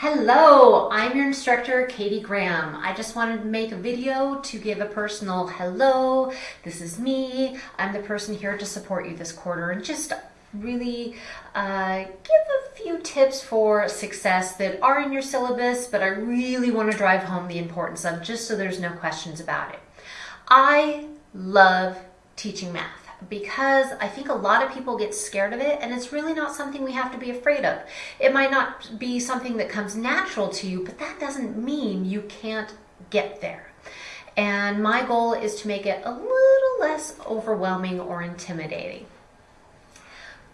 Hello, I'm your instructor, Katie Graham. I just wanted to make a video to give a personal hello. This is me. I'm the person here to support you this quarter and just really uh, give a few tips for success that are in your syllabus, but I really want to drive home the importance of just so there's no questions about it. I love teaching math because I think a lot of people get scared of it and it's really not something we have to be afraid of. It might not be something that comes natural to you, but that doesn't mean you can't get there. And my goal is to make it a little less overwhelming or intimidating.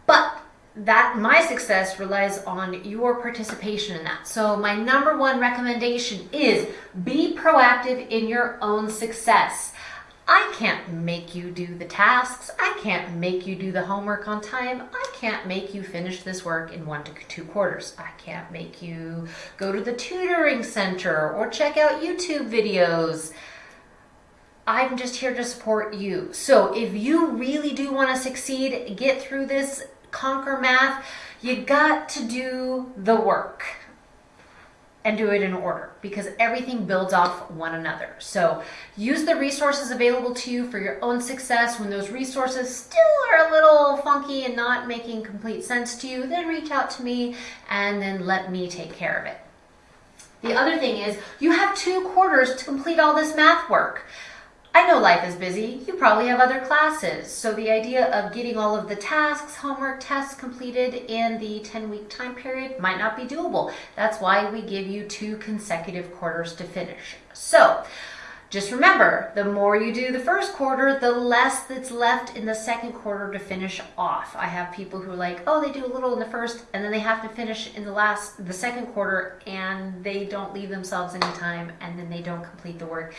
But that my success relies on your participation in that. So my number one recommendation is be proactive in your own success. I can't make you do the tasks. I can't make you do the homework on time. I can't make you finish this work in one to two quarters. I can't make you go to the tutoring center or check out YouTube videos. I'm just here to support you. So if you really do want to succeed, get through this, conquer math, you got to do the work and do it in order because everything builds off one another. So use the resources available to you for your own success. When those resources still are a little funky and not making complete sense to you, then reach out to me and then let me take care of it. The other thing is you have two quarters to complete all this math work. I know life is busy. You probably have other classes. So the idea of getting all of the tasks, homework, tests completed in the 10 week time period might not be doable. That's why we give you two consecutive quarters to finish. So just remember, the more you do the first quarter, the less that's left in the second quarter to finish off. I have people who are like, oh, they do a little in the first and then they have to finish in the last, the second quarter and they don't leave themselves any time and then they don't complete the work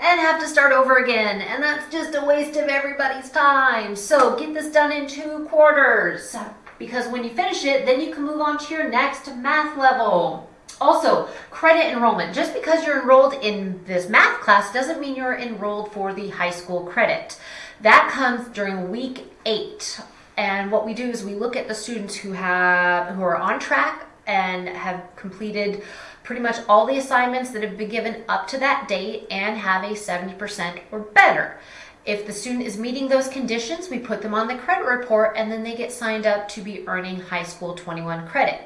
and have to start over again. And that's just a waste of everybody's time. So get this done in two quarters because when you finish it, then you can move on to your next math level. Also, credit enrollment. Just because you're enrolled in this math class doesn't mean you're enrolled for the high school credit. That comes during week eight. And what we do is we look at the students who have who are on track and have completed pretty much all the assignments that have been given up to that date and have a 70% or better. If the student is meeting those conditions, we put them on the credit report and then they get signed up to be earning high school 21 credit.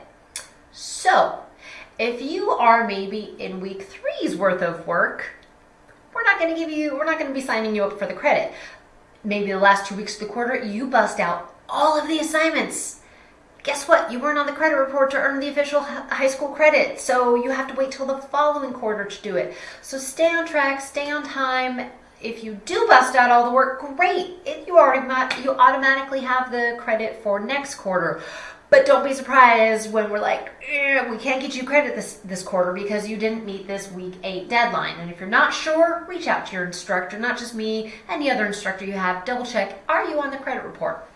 So if you are maybe in week three's worth of work, we're not going to give you, we're not going to be signing you up for the credit. Maybe the last two weeks of the quarter, you bust out all of the assignments. Guess what? You weren't on the credit report to earn the official high school credit, so you have to wait till the following quarter to do it. So stay on track, stay on time. If you do bust out all the work, great. If you already you automatically have the credit for next quarter. But don't be surprised when we're like, eh, we can't get you credit this, this quarter because you didn't meet this week eight deadline. And if you're not sure, reach out to your instructor, not just me, any other instructor you have. Double check, are you on the credit report?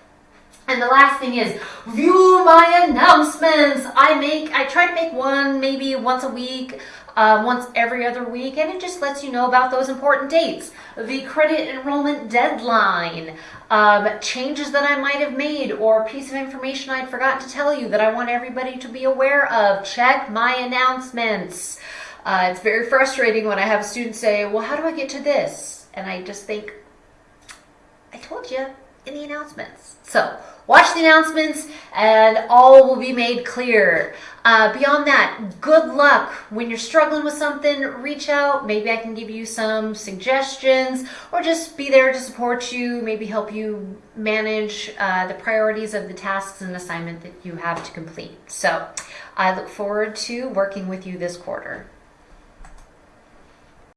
And the last thing is view my announcements. I make, I try to make one maybe once a week, uh, once every other week, and it just lets you know about those important dates. The credit enrollment deadline, um, changes that I might have made, or a piece of information I'd forgotten to tell you that I want everybody to be aware of. Check my announcements. Uh, it's very frustrating when I have students say, well, how do I get to this? And I just think, I told you in the announcements. So watch the announcements and all will be made clear. Uh, beyond that, good luck. When you're struggling with something, reach out. Maybe I can give you some suggestions or just be there to support you, maybe help you manage uh, the priorities of the tasks and assignment that you have to complete. So I look forward to working with you this quarter.